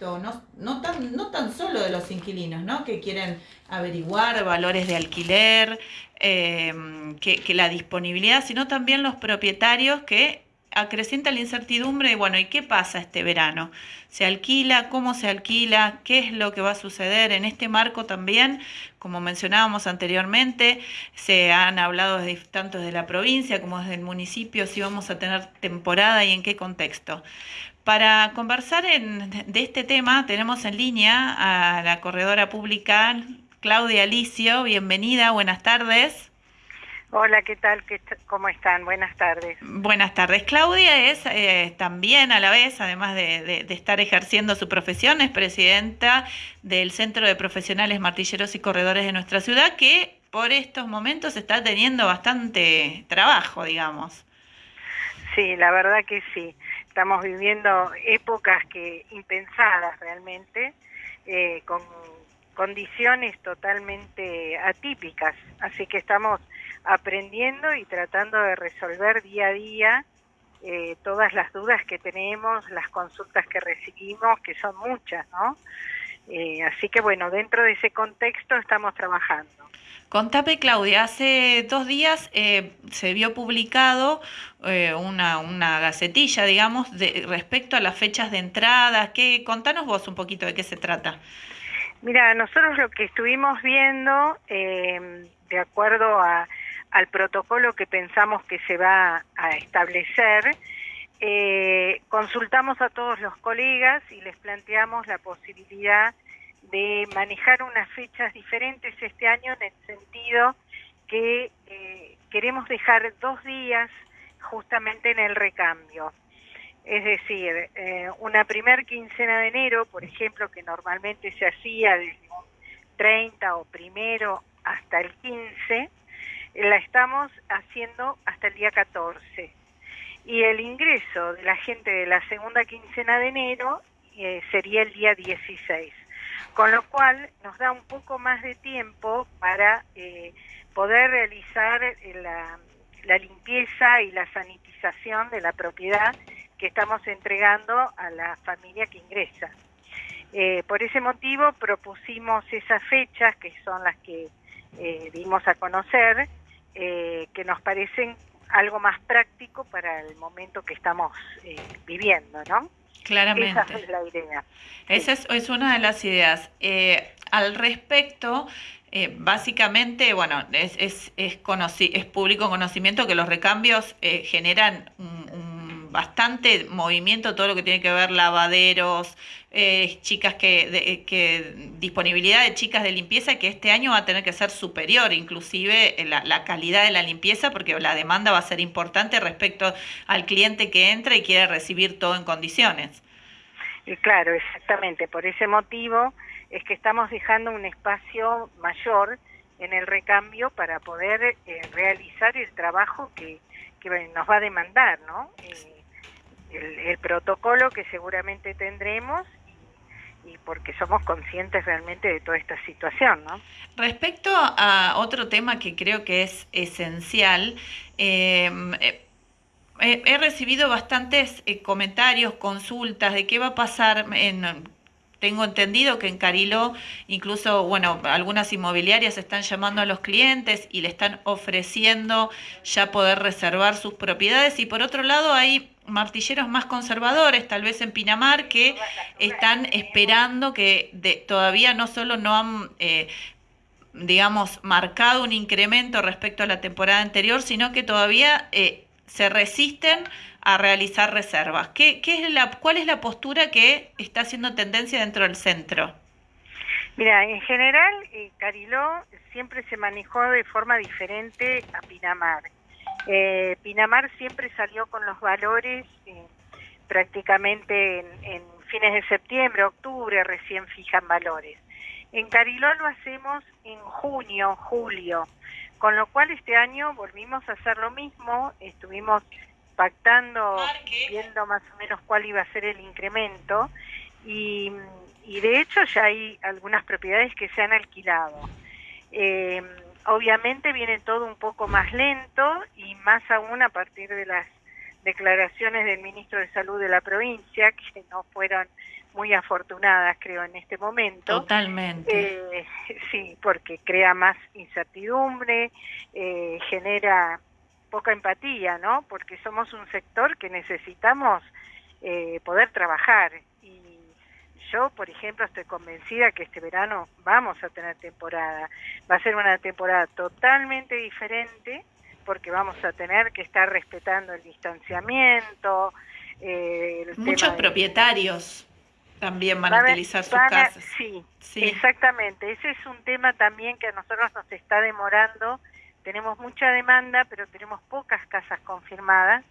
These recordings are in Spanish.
no, no, tan, no tan solo de los inquilinos, ¿no? que quieren averiguar valores de alquiler, em, que, que, la disponibilidad, sino también los propietarios que acrecienta la incertidumbre de, bueno, ¿y qué pasa este verano? ¿Se alquila? ¿Cómo se alquila? ¿Qué es lo que va a suceder? En este marco también, como mencionábamos anteriormente, se han hablado tanto desde la provincia como desde el municipio si vamos a tener temporada y en qué contexto. Para conversar en, de este tema tenemos en línea a la corredora pública Claudia Alicio. Bienvenida, buenas tardes. Hola, ¿qué tal? ¿Cómo están? Buenas tardes. Buenas tardes. Claudia es eh, también a la vez, además de, estar ejerciendo su profesión, es presidenta del Centro de Profesionales Martilleros y Corredores de nuestra ciudad, que por estos momentos está teniendo bastante trabajo, digamos. Sí, la verdad que sí. Estamos viviendo épocas que impensadas realmente, eh, con condiciones totalmente atípicas. Así que estamos aprendiendo y tratando de resolver día a día eh, todas las dudas que tenemos, las consultas que recibimos, que son muchas, ¿no? Eh, así que bueno, dentro de ese contexto estamos trabajando. Contame, Claudia, hace dos días eh, se vio publicado una, una, gacetilla, digamos, de, respecto a las fechas de entrada. ¿Qué, contanos vos un poquito de qué se trata. Mira, nosotros lo que estuvimos viendo, de acuerdo a al protocolo que pensamos que se va a establecer, eh, consultamos a todos los colegas y les planteamos la posibilidad de manejar unas fechas diferentes este año en el sentido que eh, queremos dejar dos días justamente en el recambio. Es decir, eh, una primer quincena de enero, por ejemplo, que normalmente se hacía desde un 30 o primero hasta el 15, la estamos haciendo hasta el día 14. Y el ingreso de la gente de la segunda quincena de enero eh, sería el día 16. Con lo cual nos da un poco más de tiempo para eh, poder realizar eh, la, limpieza y la sanitización de la propiedad que estamos entregando a la familia que ingresa. por ese motivo propusimos esas fechas, que son las que dimos a conocer, eh, que nos parecen algo más práctico para el momento que estamos eh, viviendo, ¿no? Claramente. Esa es la idea. Esa es, una de las ideas. Eh, al respecto, básicamente, bueno, es, es, es, es, público conocimiento que los recambios generan un bastante movimiento, todo lo que tiene que ver lavaderos, eh, chicas que, que, disponibilidad de chicas de limpieza que este año va a tener que ser superior, inclusive la, la, calidad de la limpieza, porque la demanda va a ser importante respecto al cliente que entra y quiere recibir todo en condiciones. Claro, exactamente. Por ese motivo es que estamos dejando un espacio mayor en el recambio para poder eh, realizar el trabajo que, que nos va a demandar, ¿no? Eh, el, protocolo que seguramente tendremos y porque somos conscientes realmente de toda esta situación. ¿no? Respecto a otro tema que creo que es esencial, em, eh, he recibido bastantes eh, comentarios, consultas de qué va a pasar en tengo entendido que en Cariló incluso, bueno, algunas inmobiliarias están llamando a los clientes y le están ofreciendo ya poder reservar sus propiedades y por otro lado hay martilleros más conservadores, tal vez en Pinamar, que están esperando que todavía no solo no han, eh, digamos, marcado un incremento respecto a la temporada anterior, sino que todavía eh, se resisten a realizar reservas. ¿Qué, qué es la, ¿Cuál es la postura que está haciendo tendencia dentro del centro? Mira, en general, eh, Cariló siempre se manejó de forma diferente a Pinamar. Eh, Pinamar siempre salió con los valores eh, prácticamente en, en, fines de septiembre, octubre, recién fijan valores. En Cariló lo hacemos en junio, julio, con lo cual este año volvimos a hacer lo mismo, estuvimos pactando, viendo más o menos cuál iba a ser el incremento y, de hecho ya hay algunas propiedades que se han alquilado. Eh, obviamente viene todo un poco más lento y más aún a partir de las declaraciones del ministro de Salud de la provincia, que no fueron muy afortunadas, creo, en este momento. Totalmente. Eh, sí, porque crea más incertidumbre, eh, genera poca empatía, ¿no? Porque somos un sector que necesitamos eh, poder trabajar. Y yo, por ejemplo, estoy convencida que este verano vamos a tener temporada. Va a ser una temporada totalmente diferente porque vamos a tener que estar respetando el distanciamiento. Eh, Muchos propietarios también van a, utilizar sus casas. Sí, sí, exactamente. Ese es un tema también que a nosotros nos está demorando. Tenemos mucha demanda, pero tenemos pocas casas confirmadas,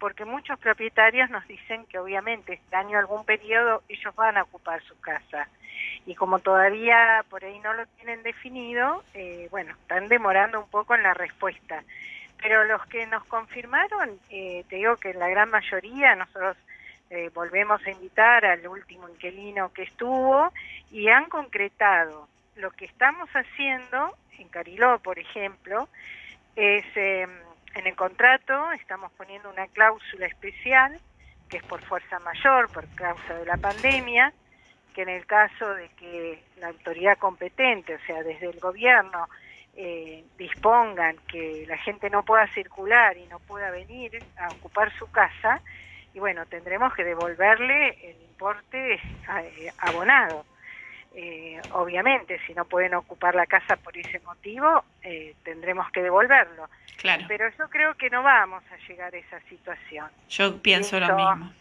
porque muchos propietarios nos dicen que obviamente este año algún periodo ellos van a ocupar su casa. Y como todavía por ahí no lo tienen definido, eh, bueno, están demorando un poco en la respuesta. Pero los que nos confirmaron, eh, te digo que la gran mayoría, nosotros eh, volvemos a invitar al último inquilino que estuvo y han concretado. Lo que estamos haciendo en Cariló, por ejemplo, es em, en el contrato estamos poniendo una cláusula especial que es por fuerza mayor, por causa de la pandemia, que en el caso de que la autoridad competente, o sea, desde el gobierno, eh, dispongan que la gente no pueda circular y no pueda venir a ocupar su casa, y bueno, tendremos que devolverle el importe eh, abonado. Eh, obviamente, si no pueden ocupar la casa por ese motivo, tendremos que devolverlo. Claro. Pero yo creo que no vamos a llegar a esa situación. Yo pienso lo mismo.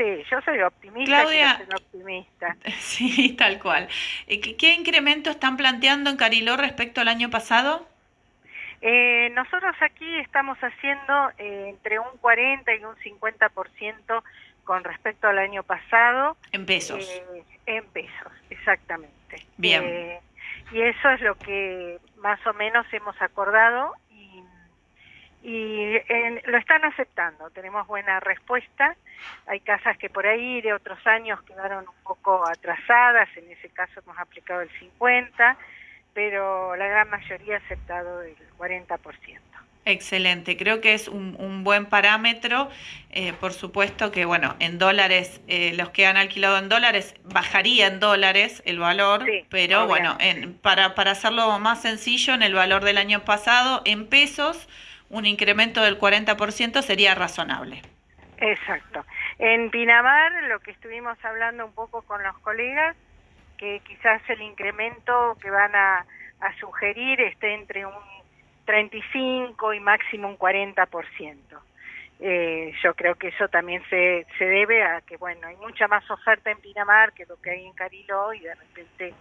Sí, yo soy optimista. Claudia, optimista. Sí, tal cual. Eh, ¿Qué, incremento están planteando en Cariló respecto al año pasado? Eh, nosotros aquí estamos haciendo eh, entre un 40 y un 50% con respecto al año pasado. En pesos. en pesos, exactamente. Bien. y eso es lo que más o menos hemos acordado y lo están aceptando, tenemos buena respuesta. Hay casas que por ahí de otros años quedaron un poco atrasadas, en ese caso hemos aplicado el 50, pero la gran mayoría ha aceptado el 40%. Excelente, creo que es un, buen parámetro. Eh, por supuesto que, bueno, en dólares, eh, los que han alquilado en dólares, bajaría en dólares el valor, pero bueno, en, para, para hacerlo más sencillo, en el valor del año pasado, en pesos, un incremento del 40% sería razonable. Exacto. En Pinamar, lo que estuvimos hablando un poco con los colegas, que quizás el incremento que van a, sugerir esté entre un 35 y máximo un 40%. Eh, yo creo que eso también se, se debe a que, bueno, hay mucha más oferta en Pinamar que lo que hay en Cariló y de repente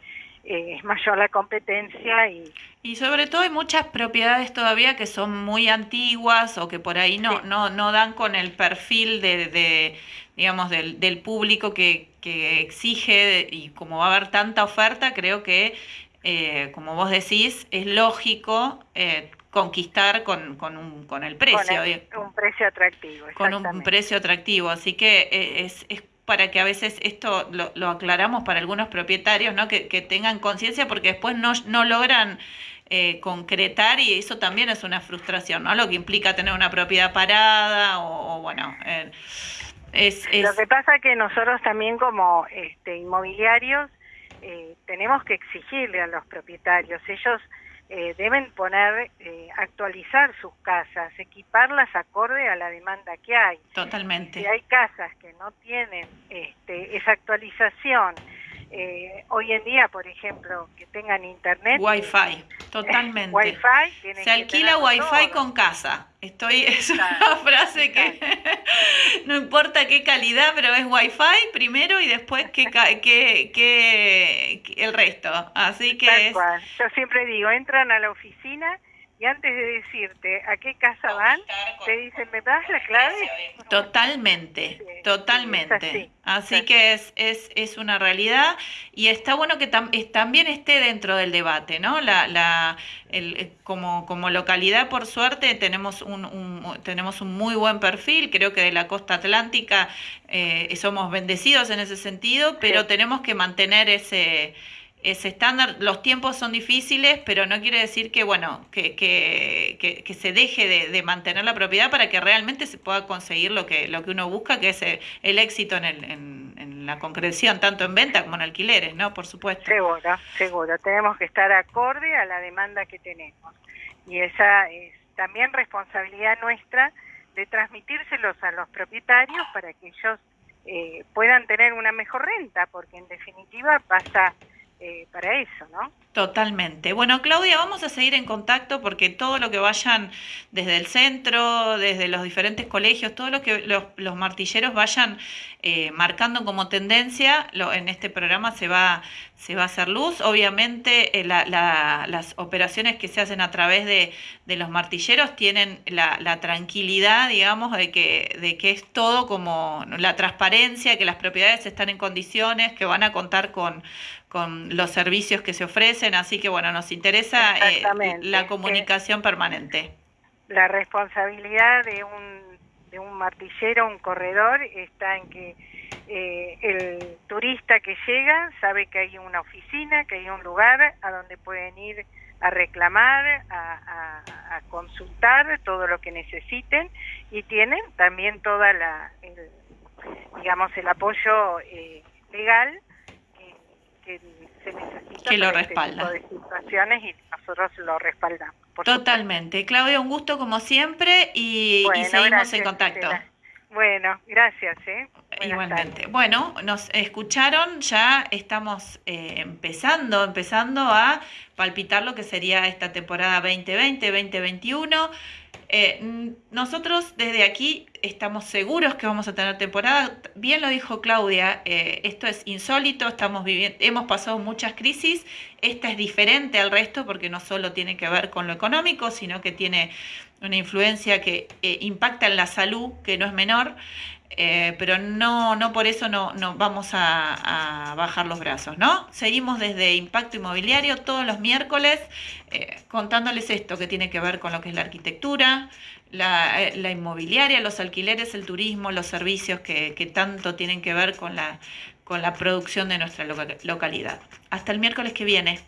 eh, es mayor la competencia y... Y sobre todo hay muchas propiedades todavía que son muy antiguas o que por ahí no, no, no dan con el perfil de, digamos, del, del público que, que exige y como va a haber tanta oferta, creo que, eh, como vos decís, es lógico eh, conquistar con, con, un, con el precio. Con un precio atractivo. Con un precio atractivo. Así que es, es para que a veces esto lo, aclaramos para algunos propietarios, ¿no? que, tengan conciencia porque después no, no logran eh, concretar y eso también es una frustración, ¿no? Lo que implica tener una propiedad parada o, bueno, eh, es, Lo que pasa es que nosotros también como este, inmobiliarios eh, tenemos que exigirle a los propietarios, ellos eh, deben poner, eh, actualizar sus casas, equiparlas acorde a la demanda que hay. Totalmente. Si hay casas que no tienen este, esa actualización, eh, hoy en día, por ejemplo, que tengan internet. Wi-Fi, totalmente. Wi-Fi. Se alquila Wi-Fi con casa. Estoy, es una frase que no importa qué calidad, pero es Wi-Fi primero y después que, que, que, el resto. Así que Yo siempre digo, entran a la oficina y antes de decirte a qué casa van, te dicen, ¿me das la clave? Totalmente, totalmente. así, que es, es, es una realidad y está bueno que también esté dentro del debate, ¿no? La, la, el, eh, como, como localidad, por suerte, tenemos un, tenemos un muy buen perfil, creo que de la costa atlántica eh, somos bendecidos en ese sentido, pero tenemos que mantener ese ese estándar. Los tiempos son difíciles, pero no quiere decir que, bueno, que, que, que, se deje de, mantener la propiedad para que realmente se pueda conseguir lo que, lo que uno busca, que es el, éxito en, el, en, la concreción, tanto en venta como en alquileres, ¿no? Por supuesto. Seguro, seguro. Tenemos que estar acorde a la demanda que tenemos. Y esa es también responsabilidad nuestra de transmitírselos a los propietarios para que ellos eh, puedan tener una mejor renta, porque en definitiva pasa eh, para eso, ¿no? Totalmente. Bueno, Claudia, vamos a seguir en contacto porque todo lo que vayan desde el centro, desde los diferentes colegios, todo lo que los, martilleros vayan eh, marcando como tendencia, lo, en este programa se va, se va a hacer luz. Obviamente, eh, las operaciones que se hacen a través de, los martilleros tienen la, tranquilidad, digamos, de que, de que es todo como la transparencia, que las propiedades están en condiciones, que van a contar con con los servicios que se ofrecen, así que bueno, nos interesa eh, la comunicación permanente. La responsabilidad de un, de un martillero, un corredor, está en que eh, el turista que llega sabe que hay una oficina, que hay un lugar a donde pueden ir a reclamar, a, consultar todo lo que necesiten y tienen también toda la, digamos, el apoyo eh, legal que se necesita que lo este respalda. de situaciones y nosotros lo respaldamos. Totalmente. Claudia, un gusto como siempre y, seguimos en contacto. Bueno, gracias. ¿eh? Igualmente. Bueno, nos escucharon, ya estamos eh, empezando, empezando a palpitar lo que sería esta temporada 2020-2021. Eh, nosotros desde aquí estamos seguros que vamos a tener temporada. Bien lo dijo Claudia, eh, esto es insólito, estamos viviendo, hemos pasado muchas crisis. Esta es diferente al resto porque no solo tiene que ver con lo económico, sino que tiene una influencia que eh, impacta en la salud, que no es menor. Eh, pero no, no por eso no, no vamos a, bajar los brazos, ¿no? Seguimos desde Impacto Inmobiliario todos los miércoles eh, contándoles esto que tiene que ver con lo que es la arquitectura, la, eh, la inmobiliaria, los alquileres, el turismo, los servicios que, que, tanto tienen que ver con la, con la producción de nuestra localidad. Hasta el miércoles que viene.